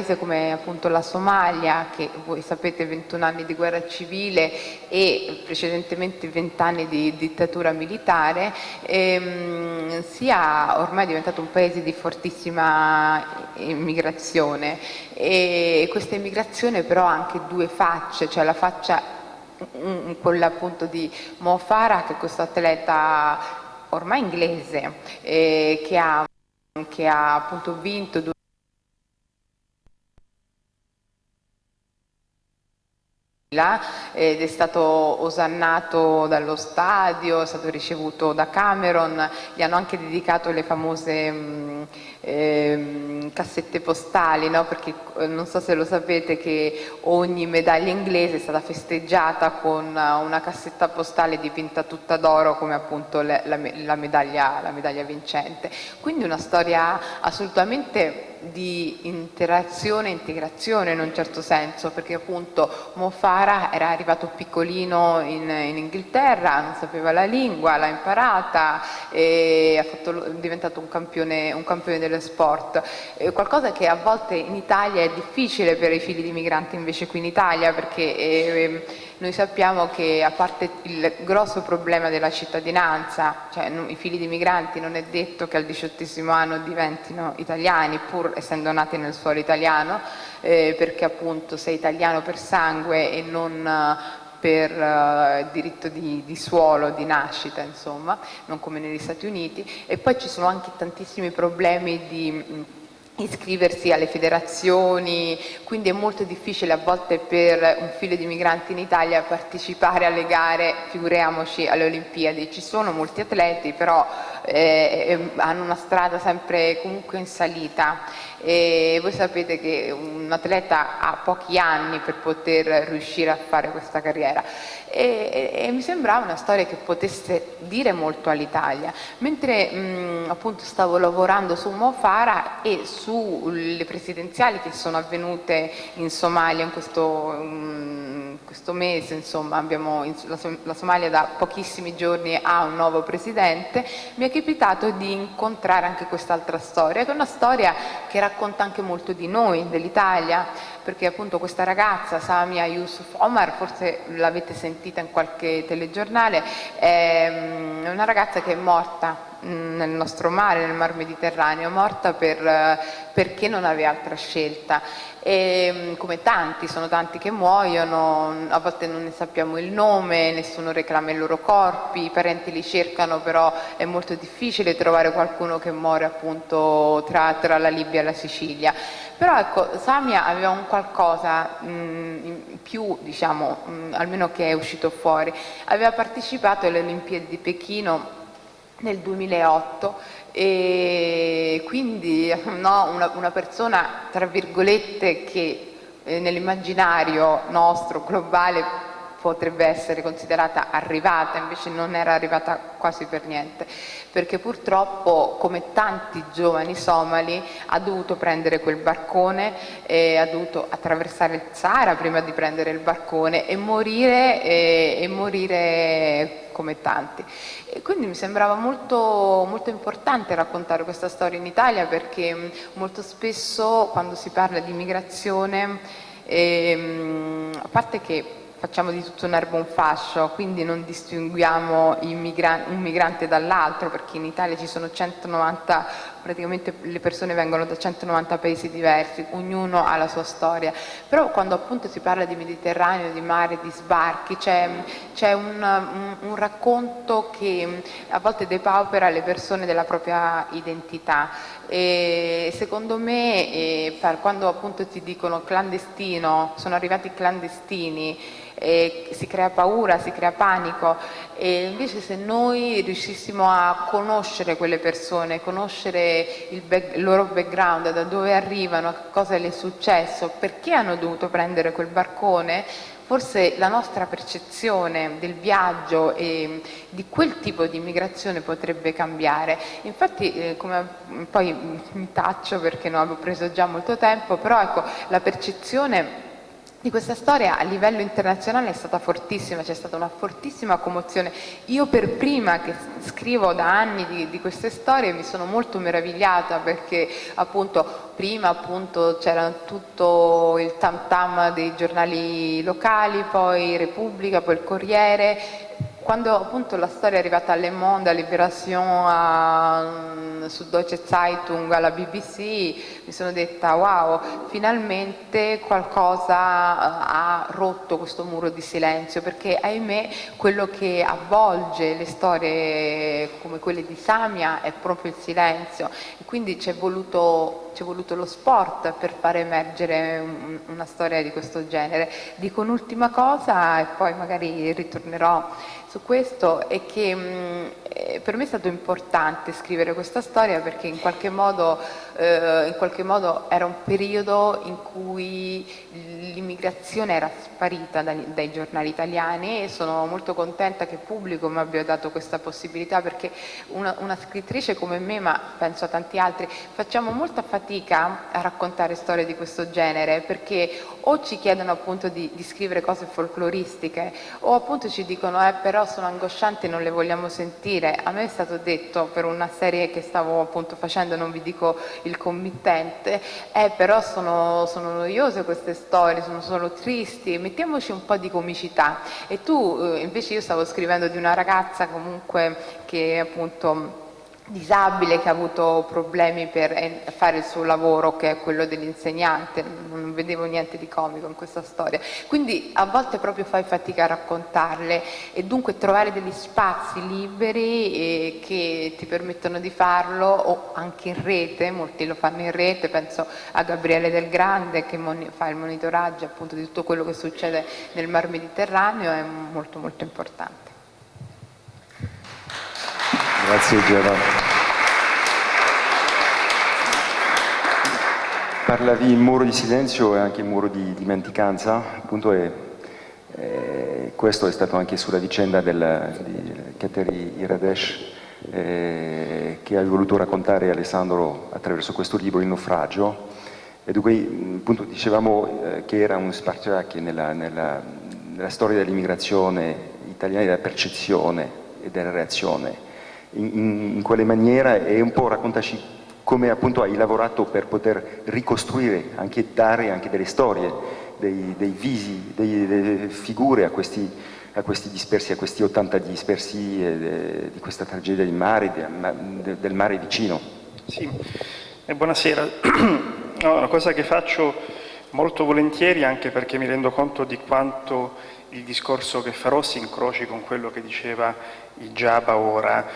paese come appunto la Somalia, che voi sapete 21 anni di guerra civile e precedentemente 20 anni di dittatura militare, ehm, sia ormai diventato un paese di fortissima immigrazione. E questa immigrazione però ha anche due facce, cioè la faccia quella appunto di Mo Farah che è questo atleta ormai inglese eh, che, ha, che ha appunto vinto due ed è stato osannato dallo stadio, è stato ricevuto da Cameron, gli hanno anche dedicato le famose mh, eh, cassette postali, no? perché eh, non so se lo sapete che ogni medaglia inglese è stata festeggiata con una cassetta postale dipinta tutta d'oro come appunto la, la, la, medaglia, la medaglia vincente. Quindi una storia assolutamente di interazione e integrazione in un certo senso, perché appunto Mo Farah era arrivato piccolino in, in Inghilterra, non sapeva la lingua, l'ha imparata è, fatto, è diventato un campione, un campione dello sport. Eh, qualcosa che a volte in Italia è difficile per i figli di migranti invece qui in Italia, perché eh, noi sappiamo che a parte il grosso problema della cittadinanza, cioè i figli di migranti non è detto che al diciottesimo anno diventino italiani, pur essendo nati nel suolo italiano, eh, perché appunto sei italiano per sangue e non eh, per uh, diritto di, di, suolo, di nascita, insomma, non come negli Stati Uniti. E poi ci sono anche tantissimi problemi di iscriversi alle federazioni, quindi è molto difficile a volte per un figlio di migranti in Italia partecipare alle gare, figuriamoci alle Olimpiadi. Ci sono molti atleti, però eh, eh hanno una strada sempre comunque in salita. E voi sapete che un atleta ha pochi anni per poter riuscire a fare questa carriera. E, e, e mi sembrava una storia che potesse dire molto all'Italia. Mentre mh, appunto stavo lavorando su Mofara e sulle presidenziali che sono avvenute in Somalia in questo, mh, questo mese insomma abbiamo la, la Somalia da pochissimi giorni ha un nuovo presidente mi è capitato di incontrare anche quest'altra storia che è una storia che racconta anche molto di noi, dell'Italia, perché appunto questa ragazza, Samia Yusuf Omar, forse l'avete sentita in qualche telegiornale, è una ragazza che è morta nel nostro mare, nel mar Mediterraneo, morta per, perché non aveva altra scelta. E come tanti, sono tanti che muoiono, a volte non ne sappiamo il nome, nessuno reclama i loro corpi, i parenti li cercano però è molto difficile trovare qualcuno che muore appunto tra, tra la Libia e la Sicilia. Però ecco, Samia aveva un qualcosa mh, in più, diciamo, mh, almeno che è uscito fuori, aveva partecipato alle Olimpiadi di Pechino nel 2008 e quindi no, una, una, persona tra virgolette che eh, nell'immaginario nostro globale potrebbe essere considerata arrivata, invece non era arrivata quasi per niente, perché purtroppo come tanti giovani somali ha dovuto prendere quel barcone, ha dovuto attraversare il Sahara prima di prendere il barcone e morire, e, e morire come tanti. E quindi mi sembrava molto, molto importante raccontare questa storia in Italia perché molto spesso quando si parla di immigrazione, ehm, a parte che facciamo di tutto un erbo un fascio, quindi non distinguiamo un migrante dall'altro, perché in Italia ci sono 190, praticamente le persone vengono da 190 paesi diversi, ognuno ha la sua storia, però quando appunto si parla di Mediterraneo, di mare, di sbarchi, c'è un, un, un, racconto che a volte depaupera le persone della propria identità. E secondo me eh, quando appunto ti dicono clandestino, sono arrivati clandestini, eh, si crea paura, si crea panico e invece se noi riuscissimo a conoscere quelle persone, conoscere il, back, il loro background, da dove arrivano, cosa le è successo, perché hanno dovuto prendere quel barcone, forse la nostra percezione del viaggio e di quel tipo di immigrazione potrebbe cambiare. Infatti, eh, come, poi mi taccio perché non avevo preso già molto tempo, però ecco, la percezione di questa storia a livello internazionale è stata fortissima, c'è stata una fortissima commozione. Io per prima che scrivo da anni di, di queste storie mi sono molto meravigliata perché appunto prima c'era tutto il tam tam dei giornali locali, poi Repubblica, poi il Corriere, quando appunto la storia è arrivata a Le Monde, a Libération, a, mm, su Deutsche Zeitung, alla BBC, mi sono detta wow, finalmente qualcosa eh, ha rotto questo muro di silenzio, perché ahimè quello che avvolge le storie come quelle di Samia è proprio il silenzio e quindi c'è voluto, voluto, lo sport per far emergere un, una storia di questo genere. Dico un'ultima cosa e poi magari ritornerò su questo è che mh, eh, per me è stato importante scrivere questa storia perché in qualche modo, eh, in qualche modo era un periodo in cui l'immigrazione era sparita dai, dai, giornali italiani e sono molto contenta che pubblico mi abbia dato questa possibilità perché una, una scrittrice come me, ma penso a tanti altri, facciamo molta fatica a raccontare storie di questo genere perché o ci chiedono appunto di, di scrivere cose folcloristiche o appunto ci dicono eh però sono angoscianti e non le vogliamo sentire. A me è stato detto per una serie che stavo appunto facendo, non vi dico il committente, eh però sono, sono noiose queste storie, sono solo tristi, mettiamoci un po' di comicità. E tu eh, invece io stavo scrivendo di una ragazza comunque che appunto disabile che ha avuto problemi per eh, fare il suo lavoro che è quello dell'insegnante, non vedevo niente di comico in questa storia, quindi a volte proprio fai fatica a raccontarle. E dunque trovare degli spazi liberi eh, che ti permettono di farlo o anche in rete, molti lo fanno in rete, penso a Gabriele Del Grande che fa il monitoraggio appunto di tutto quello che succede nel Mar Mediterraneo, è molto molto importante. Grazie Giovanni. Parlavi muro di silenzio e anche muro di dimenticanza, appunto è, è, questo è stato anche sulla vicenda del, di Kateri Iradesh eh, che hai voluto raccontare Alessandro attraverso questo libro, Il naufragio, e dunque appunto dicevamo eh, che era un spartiacque nella, nella, nella storia dell'immigrazione italiana, della percezione e della reazione in, in quale maniera e un po' raccontaci come appunto hai lavorato per poter ricostruire, anche dare anche delle storie, dei, dei visi, dei, delle figure a questi, a questi, dispersi, a questi 80 dispersi eh, di questa tragedia del mare, de, del mare vicino. Sì, e buonasera. No, una cosa che faccio molto volentieri anche perché mi rendo conto di quanto il discorso che farò si incroci con quello che diceva il Giaba ora.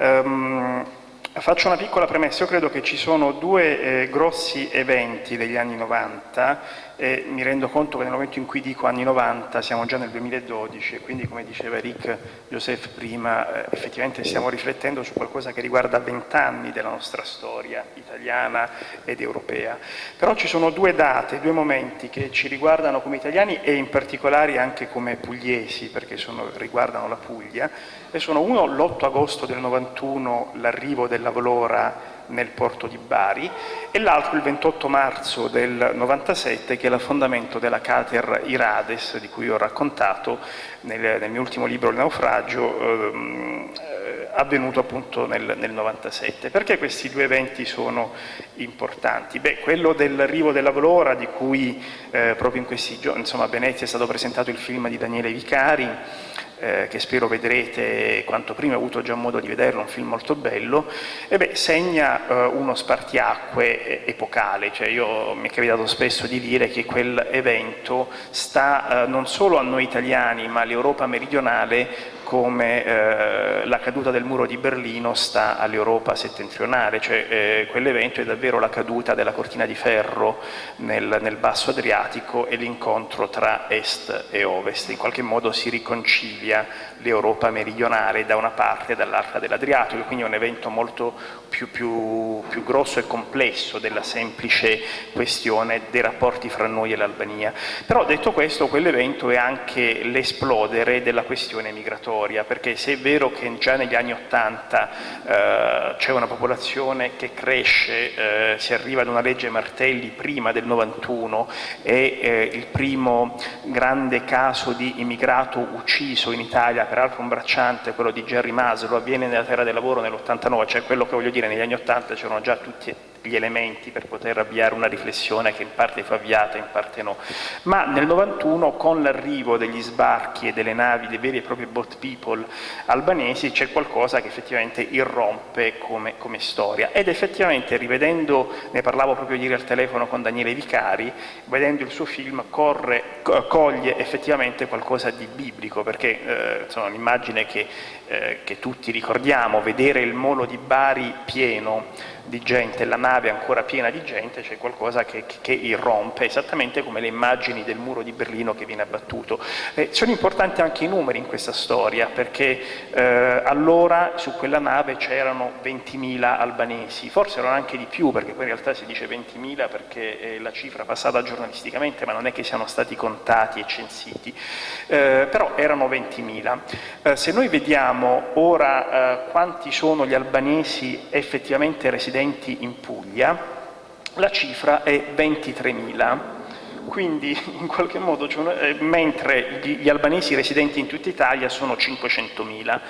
Um, faccio una piccola premessa, io credo che ci sono due eh, grossi eventi degli anni 90 e mi rendo conto che nel momento in cui dico anni 90 siamo già nel 2012 e quindi come diceva Eric Joseph prima eh, effettivamente stiamo riflettendo su qualcosa che riguarda vent'anni della nostra storia italiana ed europea. Però ci sono due date, due momenti che ci riguardano come italiani e in particolare anche come pugliesi perché sono, riguardano la Puglia e sono uno l'8 agosto del 91 l'arrivo della Volora nel porto di Bari e l'altro il 28 marzo del 97 che è l'affondamento della Cater Irades di cui ho raccontato nel, nel mio ultimo libro Il naufragio ehm, eh, avvenuto appunto nel, nel 97. Perché questi due eventi sono importanti? Beh, quello dell'arrivo della Valora di cui eh, proprio in questi giorni insomma, a Venezia è stato presentato il film di Daniele Vicari eh, che spero vedrete quanto prima, ho avuto già modo di vederlo, un film molto bello, e beh, segna eh, uno spartiacque epocale, cioè io mi è capitato spesso di dire che quel evento sta eh, non solo a noi italiani ma all'Europa meridionale come eh, la caduta del muro di Berlino sta all'Europa settentrionale, cioè eh, quell'evento è davvero la caduta della cortina di ferro nel, nel basso Adriatico e l'incontro tra est e ovest, in qualche modo si riconcilia l'Europa meridionale da una parte e dall'altra dell'Adriatico, quindi è un evento molto più, più, più, grosso e complesso della semplice questione dei rapporti fra noi e l'Albania. Però detto questo, quell'evento è anche l'esplodere della questione migratoria perché se è vero che già negli anni Ottanta eh, c'è una popolazione che cresce, eh, si arriva ad una legge Martelli prima del 91 e eh, il primo grande caso di immigrato ucciso in Italia, peraltro un bracciante, quello di Jerry Maslow, avviene nella terra del lavoro nell'89, cioè quello che voglio dire negli anni Ottanta c'erano già tutti gli elementi per poter avviare una riflessione che in parte fu avviata, in parte no. Ma nel 91 con l'arrivo degli sbarchi e delle navi, dei veri e propri boat people albanesi, c'è qualcosa che effettivamente irrompe come, come, storia. Ed effettivamente rivedendo, ne parlavo proprio ieri al telefono con Daniele Vicari, vedendo il suo film corre, coglie effettivamente qualcosa di biblico, perché eh, un'immagine che, eh, che tutti ricordiamo, vedere il molo di Bari pieno, di gente, la nave ancora piena di gente, c'è qualcosa che, che, irrompe, esattamente come le immagini del muro di Berlino che viene abbattuto. Eh, sono importanti anche i numeri in questa storia, perché eh, allora su quella nave c'erano 20.000 albanesi, forse erano anche di più, perché poi in realtà si dice 20.000 perché è la cifra passata giornalisticamente, ma non è che siano stati contati e censiti, eh, però erano 20.000. Eh, se noi vediamo ora eh, quanti sono gli albanesi effettivamente residenti residenti in Puglia, la cifra è 23.000 quindi in qualche modo, cioè, mentre gli, gli, albanesi residenti in tutta Italia sono 500.000.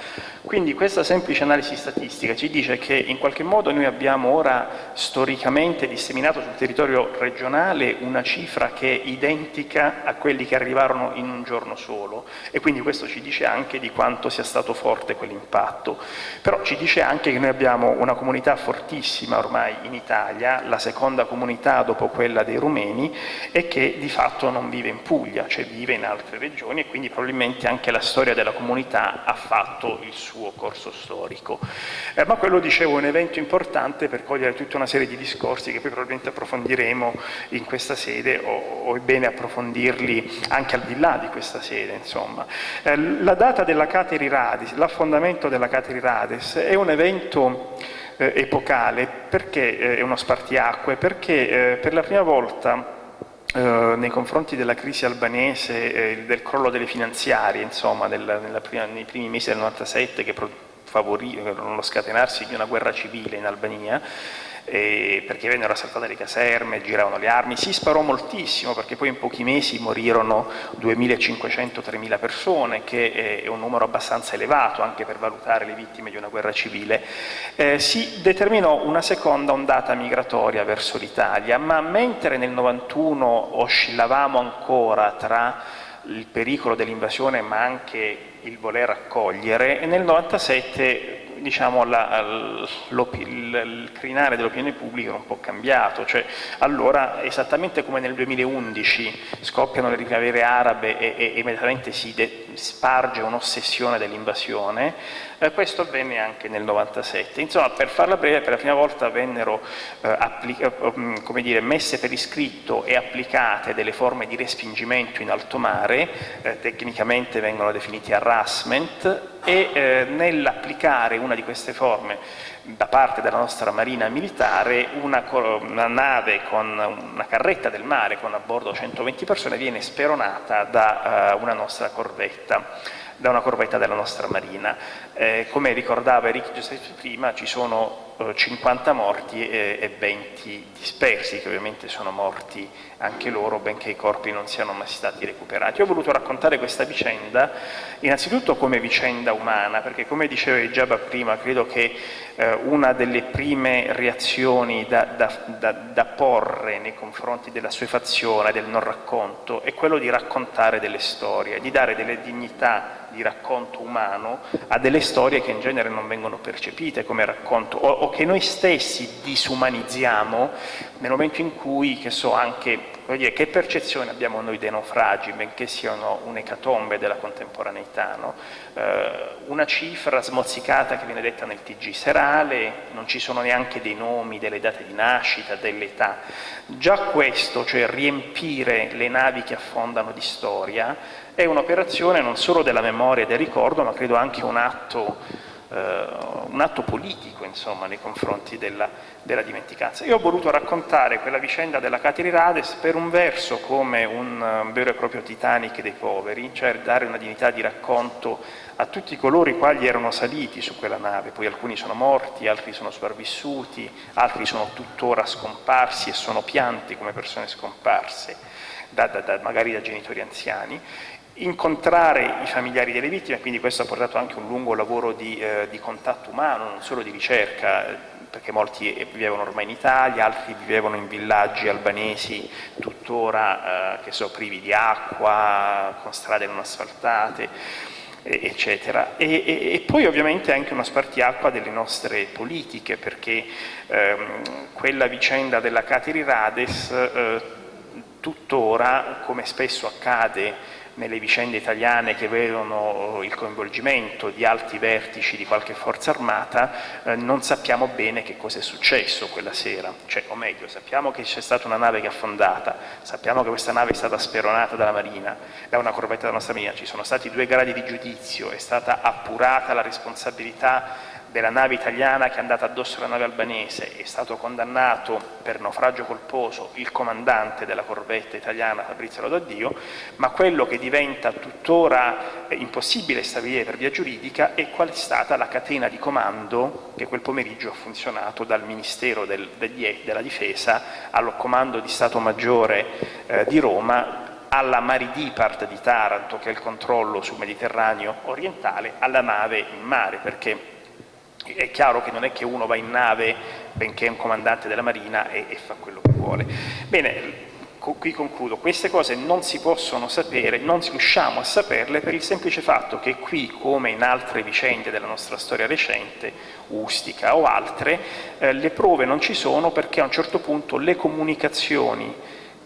Quindi questa semplice analisi statistica ci dice che in qualche modo noi abbiamo ora storicamente disseminato sul territorio regionale una cifra che è identica a quelli che arrivarono in un giorno solo e quindi questo ci dice anche di quanto sia stato forte quell'impatto. Però ci dice anche che noi abbiamo una comunità fortissima ormai in Italia, la seconda comunità dopo quella dei rumeni, e che di fatto non vive in Puglia, cioè vive in altre regioni e quindi probabilmente anche la storia della comunità ha fatto il suo corso storico. Eh, ma quello, dicevo, è un evento importante per cogliere tutta una serie di discorsi che poi probabilmente approfondiremo in questa sede o, o è bene approfondirli anche al di là di questa sede. Insomma. Eh, la data della Cateri Rades, l'affondamento della Cateri Rades è un evento eh, epocale perché eh, è uno spartiacque, perché eh, per la prima volta eh, nei confronti della crisi albanese, eh, del crollo delle finanziarie, insomma, del, prima, nei primi mesi del 97 che favorirono lo scatenarsi di una guerra civile in Albania, eh, perché vennero assaltate le caserme, giravano le armi, si sparò moltissimo perché poi in pochi mesi morirono 2.500-3.000 persone, che è un numero abbastanza elevato anche per valutare le vittime di una guerra civile. Eh, si determinò una seconda ondata migratoria verso l'Italia, ma mentre nel 91 oscillavamo ancora tra il pericolo dell'invasione ma anche il voler accogliere, nel 97 diciamo, la, il, crinale dell'opinione pubblica è un po' cambiato, cioè, allora esattamente come nel 2011 scoppiano le primavere arabe e, e, immediatamente si sparge un'ossessione dell'invasione, eh, questo avvenne anche nel 97. Insomma, per farla breve, per la prima volta vennero eh, eh mm, dire, messe per iscritto e applicate delle forme di respingimento in alto mare, eh, tecnicamente vengono definiti harassment, e eh, nell'applicare una di queste forme da parte della nostra marina militare una, una, nave con una carretta del mare con a bordo 120 persone viene speronata da uh, una nostra corvetta da una corvetta della nostra marina. Eh, come ricordava Eric Giuseppe prima, ci sono 50 morti e, e 20 dispersi, che ovviamente sono morti anche loro, benché i corpi non siano mai stati recuperati. Ho voluto raccontare questa vicenda innanzitutto come vicenda umana, perché come diceva Giaba prima, credo che eh, una delle prime reazioni da, da, da, da, porre nei confronti della suefazione, del non racconto, è quello di raccontare delle storie, di dare delle dignità di racconto umano a delle storie che in genere non vengono percepite come racconto o, o che noi stessi disumanizziamo nel momento in cui, che so, anche dire, che percezione abbiamo noi dei naufragi, benché siano un'ecatombe della contemporaneità, no? eh, una cifra smozzicata che viene detta nel TG serale, non ci sono neanche dei nomi, delle date di nascita, dell'età. Già questo, cioè riempire le navi che affondano di storia, è un'operazione non solo della memoria e del ricordo, ma credo anche un atto un atto politico insomma, nei confronti della, della, dimenticanza. Io ho voluto raccontare quella vicenda della Cateri Rades per un verso come un vero e proprio Titanic dei poveri, cioè dare una dignità di racconto a tutti coloro i quali erano saliti su quella nave, poi alcuni sono morti, altri sono sopravvissuti, altri sono tuttora scomparsi e sono pianti come persone scomparse, da, da, da, magari da genitori anziani, incontrare i familiari delle vittime, quindi questo ha portato anche un lungo lavoro di, eh, di contatto umano, non solo di ricerca, perché molti vivevano ormai in Italia, altri vivevano in villaggi albanesi tuttora eh, che sono privi di acqua, con strade non asfaltate eccetera. E, e, e, poi ovviamente anche uno spartiacqua delle nostre politiche, perché ehm, quella vicenda della Cateri Rades eh, tuttora, come spesso accade nelle vicende italiane che vedono il coinvolgimento di alti vertici di qualche forza armata, eh, non sappiamo bene che cosa è successo quella sera, cioè, o meglio, sappiamo che c'è stata una nave che è affondata, sappiamo che questa nave è stata speronata dalla Marina, da una corvetta della nostra Marina, ci sono stati due gradi di giudizio, è stata appurata la responsabilità della nave italiana che è andata addosso alla nave albanese è stato condannato per naufragio colposo il comandante della corvetta italiana Fabrizio Lodaddio, ma quello che diventa tuttora eh, impossibile stabilire per via giuridica è qual è stata la catena di comando che quel pomeriggio ha funzionato dal Ministero del, degli, della Difesa al Comando di Stato Maggiore eh, di Roma alla Maridipart di Taranto, che è il controllo sul Mediterraneo orientale, alla nave in mare, perché è chiaro che non è che uno va in nave benché è un comandante della Marina e, e fa quello che vuole. Bene, qui concludo, queste cose non si possono sapere, non riusciamo a saperle per il semplice fatto che qui, come in altre vicende della nostra storia recente, Ustica o altre, eh, le prove non ci sono perché a un certo punto le comunicazioni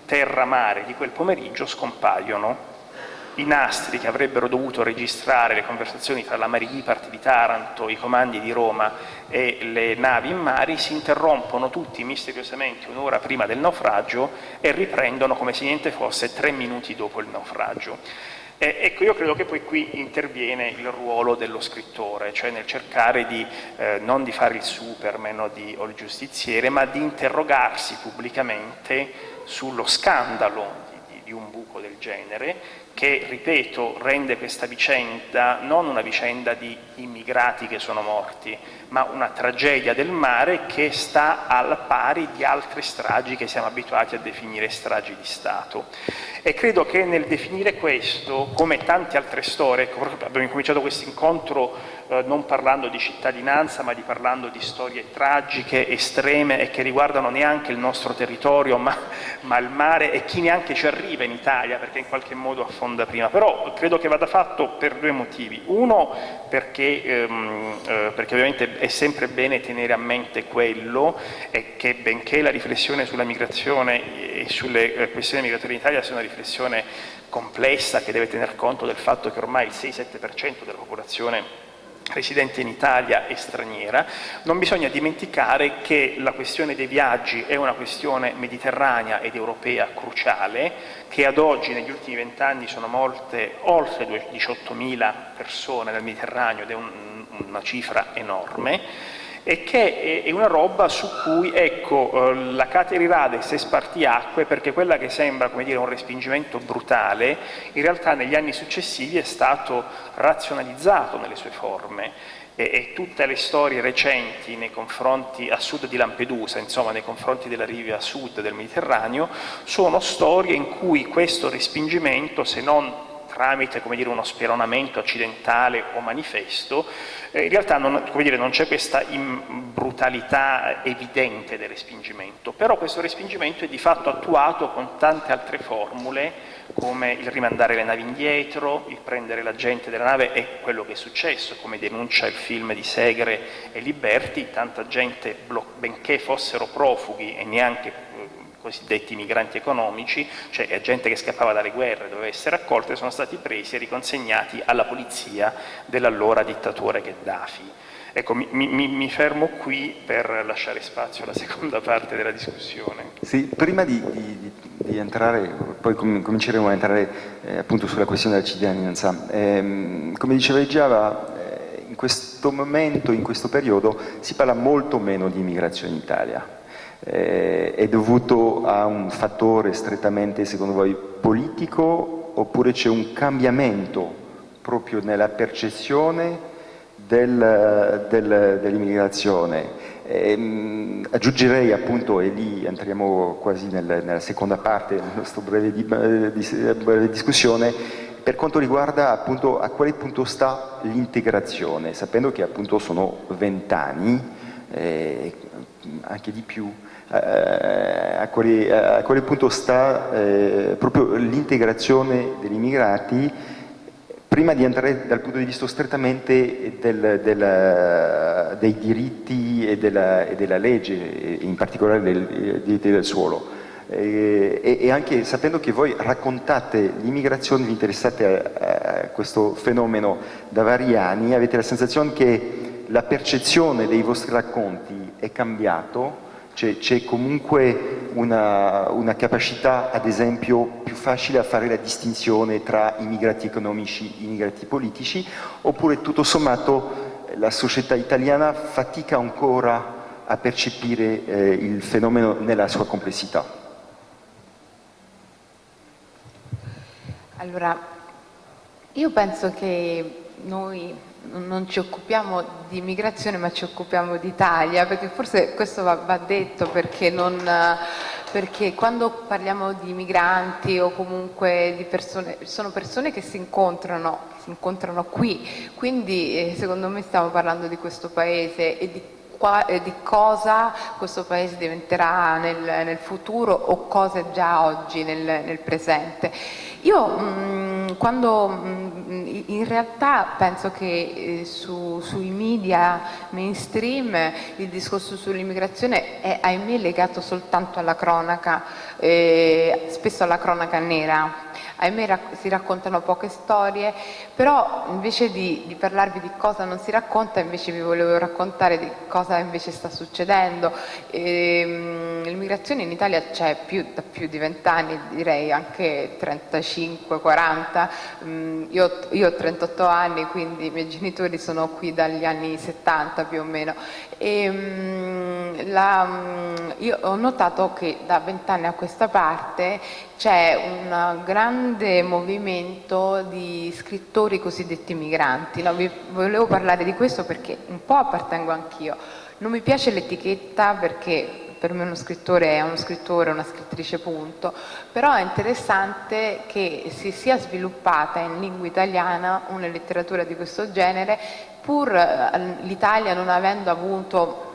terra-mare di quel pomeriggio scompaiono i nastri che avrebbero dovuto registrare le conversazioni tra la Maripart di Taranto, i comandi di Roma e le navi in mare si interrompono tutti misteriosamente un'ora prima del naufragio e riprendono come se niente fosse tre minuti dopo il naufragio. Eh, ecco, io credo che poi qui interviene il ruolo dello scrittore, cioè nel cercare di, eh, non di fare il superman o, di, o il giustiziere, ma di interrogarsi pubblicamente sullo scandalo di, di un buco del genere che, ripeto, rende questa vicenda non una vicenda di immigrati che sono morti, ma una tragedia del mare che sta al pari di altre stragi che siamo abituati a definire stragi di Stato. E credo che nel definire questo, come tante altre storie, ecco, abbiamo incominciato questo incontro eh, non parlando di cittadinanza, ma di parlando di storie tragiche, estreme e che riguardano neanche il nostro territorio, ma, ma il mare e chi neanche ci arriva in Italia, perché in qualche modo affonda prima. Però credo che vada fatto per due motivi. Uno, perché, ehm, eh, perché ovviamente è sempre bene tenere a mente quello e che benché la riflessione sulla migrazione e sulle eh, questioni migratorie in Italia sia una riflessione complessa che deve tener conto del fatto che ormai il 6-7% della popolazione residente in Italia e straniera, non bisogna dimenticare che la questione dei viaggi è una questione mediterranea ed europea cruciale, che ad oggi negli ultimi vent'anni sono morte oltre 18.000 persone nel Mediterraneo ed è un, una cifra enorme, e che è una roba su cui ecco, eh, la Caterirades è spartiacque perché quella che sembra come dire, un respingimento brutale in realtà negli anni successivi è stato razionalizzato nelle sue forme. E, e tutte le storie recenti nei confronti a sud di Lampedusa, insomma nei confronti della riva sud del Mediterraneo, sono storie in cui questo respingimento, se non tramite dire, uno speronamento accidentale o manifesto, eh, in realtà non, c'è questa brutalità evidente del respingimento, però questo respingimento è di fatto attuato con tante altre formule come il rimandare le navi indietro, il prendere la gente della nave e quello che è successo, come denuncia il film di Segre e Liberti, tanta gente, benché fossero profughi e neanche cosiddetti migranti economici, cioè gente che scappava dalle guerre, doveva essere accolta, sono stati presi e riconsegnati alla polizia dell'allora dittatore Gheddafi. Ecco, mi, mi, mi, fermo qui per lasciare spazio alla seconda parte della discussione. Sì, prima di, di, di entrare, poi cominceremo a entrare eh, appunto sulla questione della cittadinanza. Eh, come diceva Giava, eh, in questo questo momento, in questo periodo, si parla molto meno di immigrazione in Italia. Eh, è dovuto a un fattore strettamente, secondo voi, politico oppure c'è un cambiamento proprio nella percezione del, del, dell'immigrazione? Eh, aggiungerei appunto, e lì entriamo quasi nel, nella seconda parte della nostra breve, di, di, breve discussione, per quanto riguarda appunto a quale punto sta l'integrazione, sapendo che appunto sono vent'anni, eh, anche di più, eh, a, quale, a, quale, punto sta eh, proprio l'integrazione degli immigrati prima di entrare dal punto di vista strettamente del, del, dei diritti e della, e della, legge, in particolare dei diritti del suolo. E, e, anche sapendo che voi raccontate l'immigrazione, vi interessate a, a, questo fenomeno da vari anni, avete la sensazione che la percezione dei vostri racconti è cambiato c'è comunque una, una, capacità, ad esempio, più facile a fare la distinzione tra immigrati economici e immigrati politici, oppure tutto sommato la società italiana fatica ancora a percepire eh, il fenomeno nella sua complessità? Allora, io penso che noi non ci occupiamo di immigrazione ma ci occupiamo di Italia, perché forse questo va, va detto perché, non, perché, quando parliamo di migranti o comunque di persone, sono persone che si incontrano, si incontrano qui, quindi eh, secondo me stiamo parlando di questo paese e di di cosa questo Paese diventerà nel, nel, futuro o cosa già oggi nel, nel presente. Io mh, mm, quando mh, mm, in realtà penso che eh, su, sui media mainstream il discorso sull'immigrazione è ahimè legato soltanto alla cronaca, eh, spesso alla cronaca nera ahimè si raccontano poche storie, però invece di, di, parlarvi di cosa non si racconta, invece vi volevo raccontare di cosa invece sta succedendo. Ehm, l'immigrazione in Italia c'è da più di vent'anni, direi anche 35-40, mm, io, io, ho 38 anni, quindi i miei genitori sono qui dagli anni 70 più o meno. E, mm, la, mm, io ho notato che da vent'anni a questa parte c'è un grande movimento di scrittori cosiddetti migranti. No, vi volevo parlare di questo perché un po' appartengo anch'io. Non mi piace l'etichetta perché per me uno scrittore è uno scrittore, una scrittrice punto, però è interessante che si sia sviluppata in lingua italiana una letteratura di questo genere pur eh, l'Italia non avendo avuto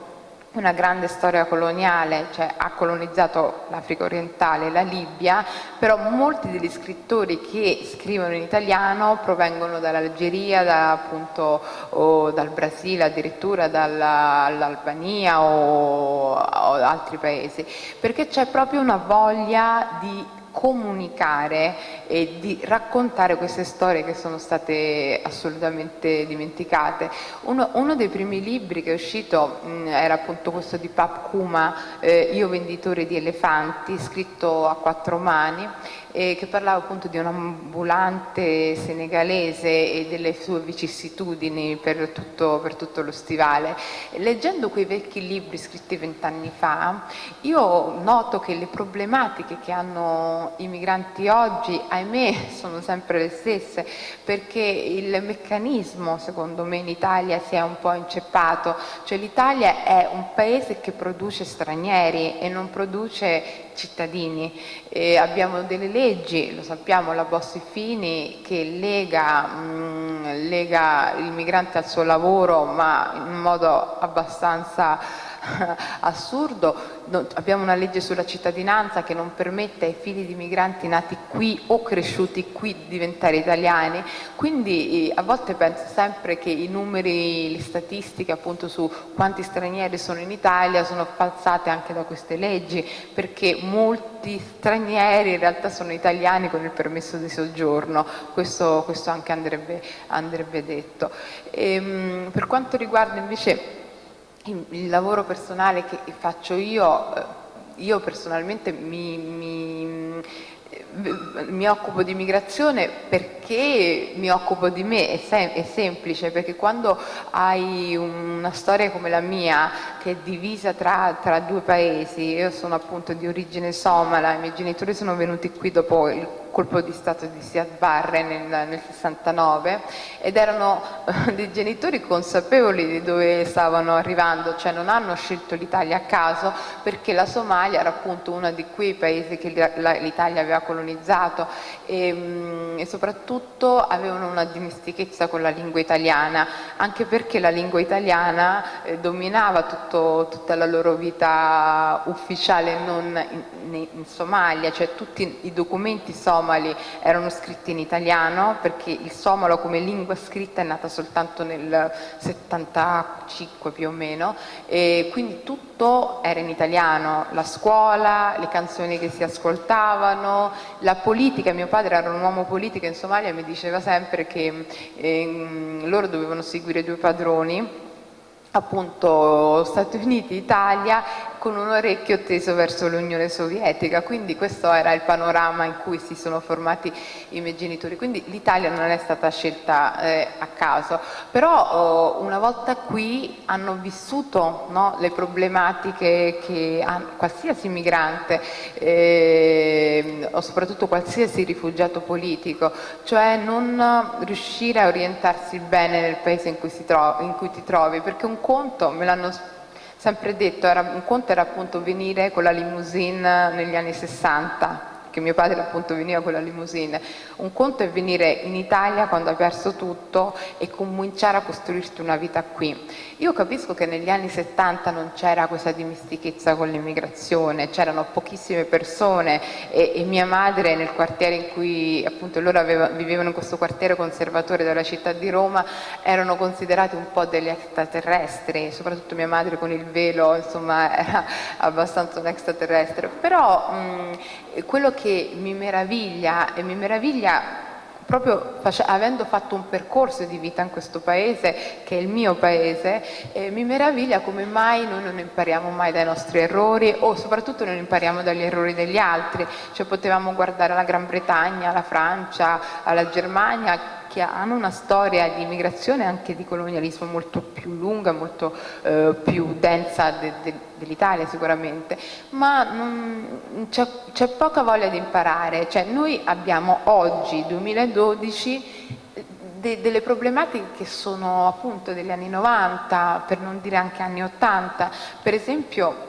una grande storia coloniale, cioè ha colonizzato l'Africa orientale la Libia, però molti degli scrittori che scrivono in italiano provengono dall'Algeria, da, appunto, o dal Brasile, addirittura dall'Albania o, o altri paesi, perché c'è proprio una voglia di comunicare e di raccontare queste storie che sono state assolutamente dimenticate. Uno, uno dei primi libri che è uscito mh, era appunto questo di Pap Kuma, eh, Io venditore di elefanti, scritto a quattro mani eh, che parlava appunto di un ambulante senegalese e delle sue vicissitudini per tutto, per tutto lo stivale. Leggendo quei vecchi libri scritti vent'anni fa, io noto che le problematiche che hanno i migranti oggi, ahimè, sono sempre le stesse, perché il meccanismo, secondo me, in Italia si è un po' inceppato, cioè l'Italia è un paese che produce stranieri e non produce cittadini. E abbiamo delle leggi, lo sappiamo, la Bossi-Fini che lega, mh, mm, lega il migrante al suo lavoro ma in modo abbastanza assurdo, abbiamo una legge sulla cittadinanza che non permette ai figli di migranti nati qui o cresciuti qui di diventare italiani, quindi a volte penso sempre che i numeri, le statistiche appunto su quanti stranieri sono in Italia sono falsate anche da queste leggi, perché molti stranieri in realtà sono italiani con il permesso di soggiorno, questo, questo anche andrebbe, andrebbe detto. E, ehm, per quanto riguarda invece il lavoro personale che faccio io, eh, io personalmente mi, mi mi occupo di migrazione perché mi occupo di me, è, sem è, semplice, perché quando hai una storia come la mia che è divisa tra, tra, due paesi, io sono appunto di origine somala, i miei genitori sono venuti qui dopo il colpo di Stato di Siad Barre nel, nel 69 ed erano eh, dei genitori consapevoli di dove stavano arrivando, cioè non hanno scelto l'Italia a caso perché la Somalia era appunto uno di quei paesi che l'Italia aveva colonizzato e, mm, e, soprattutto avevano una dimestichezza con la lingua italiana, anche perché la lingua italiana eh, dominava tutto, tutta la loro vita ufficiale non in, in Somalia, cioè tutti i documenti somali somali erano scritti in italiano perché il somalo come lingua scritta è nata soltanto nel 75 più o meno e quindi tutto era in italiano, la scuola, le canzoni che si ascoltavano, la politica, mio padre era un uomo politico in Somalia e mi diceva sempre che eh, loro dovevano seguire due padroni appunto Stati Uniti, Italia con un orecchio teso verso l'Unione Sovietica, quindi questo era il panorama in cui si sono formati i miei genitori, quindi l'Italia non è stata scelta eh, a caso, però oh, una volta qui hanno vissuto no, le problematiche che ha qualsiasi migrante eh, o soprattutto qualsiasi rifugiato politico, cioè non riuscire a orientarsi bene nel paese in cui, in cui ti trovi, perché un conto, me l'hanno sempre detto, era, un conto era appunto venire con la limousine negli anni 60 che mio padre appunto veniva con la limousine. Un conto è venire in Italia quando hai perso tutto e cominciare a costruirti una vita qui. Io capisco che negli anni 70 non c'era questa dimestichezza con l'immigrazione, c'erano pochissime persone e, e, mia madre nel quartiere in cui appunto loro aveva, vivevano in questo quartiere conservatore della città di Roma erano considerati un po' degli extraterrestri, soprattutto mia madre con il velo insomma era abbastanza un extraterrestre, però mh, quello che mi meraviglia e mi meraviglia proprio avendo fatto un percorso di vita in questo paese, che è il mio paese, eh, mi meraviglia come mai noi non impariamo mai dai nostri errori o soprattutto non impariamo dagli errori degli altri, cioè potevamo guardare alla Gran Bretagna, alla Francia, alla Germania che hanno una storia di immigrazione e anche di colonialismo molto più lunga, molto eh, più densa de, de, dell'Italia sicuramente, ma c'è poca voglia di imparare, cioè noi abbiamo oggi, 2012, de, delle problematiche che sono appunto degli anni 90, per non dire anche anni 80, per esempio